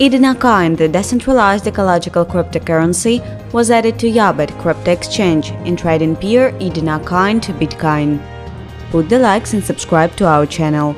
Idina Coin, the decentralized ecological cryptocurrency, was added to YoBit crypto exchange in trading peer Idina to Bitcoin. Put the likes and subscribe to our channel.